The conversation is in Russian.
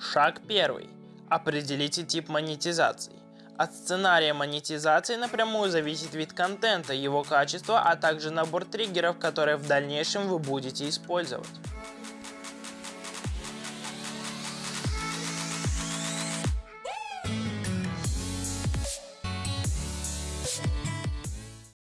Шаг первый. Определите тип монетизации. От сценария монетизации напрямую зависит вид контента, его качество, а также набор триггеров, которые в дальнейшем вы будете использовать.